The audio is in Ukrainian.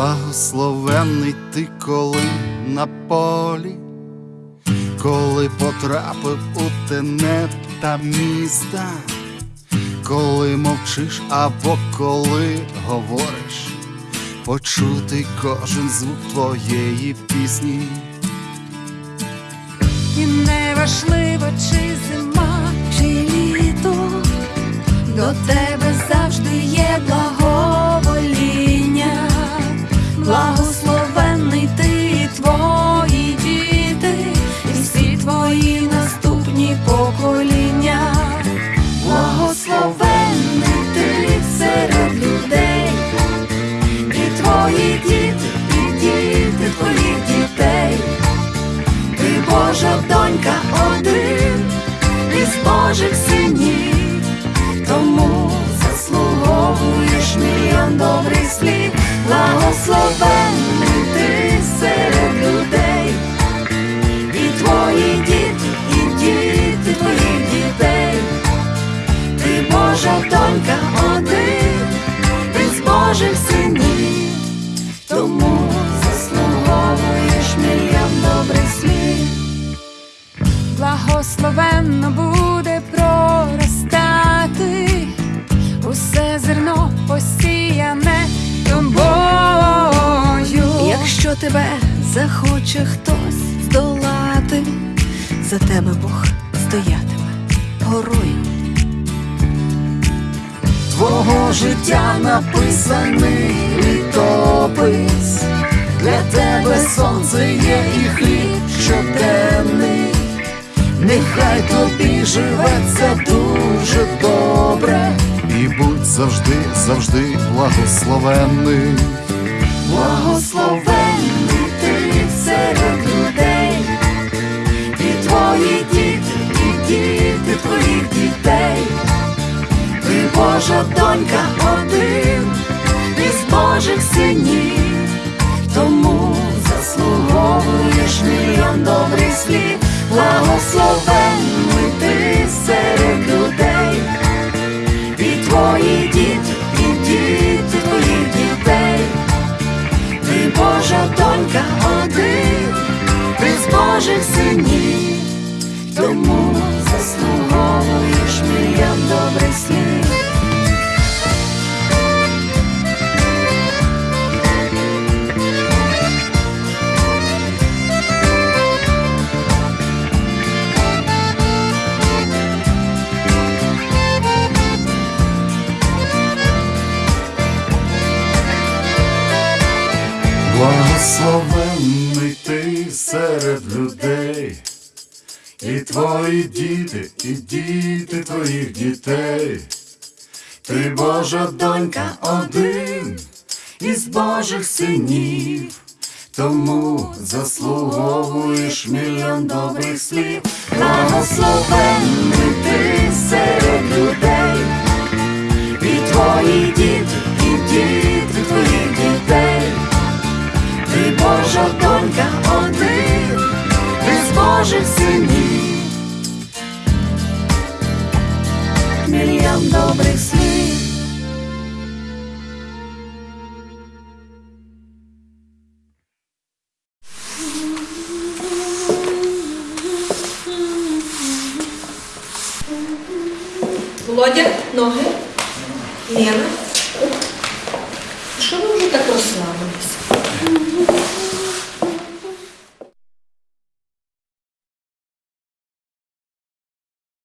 Благословенний ти коли на полі, коли потрапив у тенет та міста, коли мовчиш або коли говориш, почути кожен звук твоєї пісні. І не важливо, чи зима, чи літо, до тебе донька один із Божих синів, тому заслуговуєш мільйон добрих слів. Благословенно буде проростати усе зерно посіяне тобою. Якщо тебе захоче хтось здолати, за тебе Бог стоятиме горою. Життя написаний літопис, для тебе сонце є і хліб щоденний, нехай тобі живеться дуже добре, і будь завжди, завжди благословенний. Благословенний Божа донька один із Божих синів, тому заслуговуєш мільйон добрих слів, благословенний ти серед людей, і твої діти, і діти твоїх дітей. Ти Божа донька один із Божих синів, Благословенний ти серед людей, і твої діти, і діти твоїх дітей, ти Божа донька один із Божих синів, тому заслуговуєш мільйон добрих слів, Благословенний ти серед синів, мільйон добрих слів. Володя, ноги. Лена. Що ви вже так розслабились?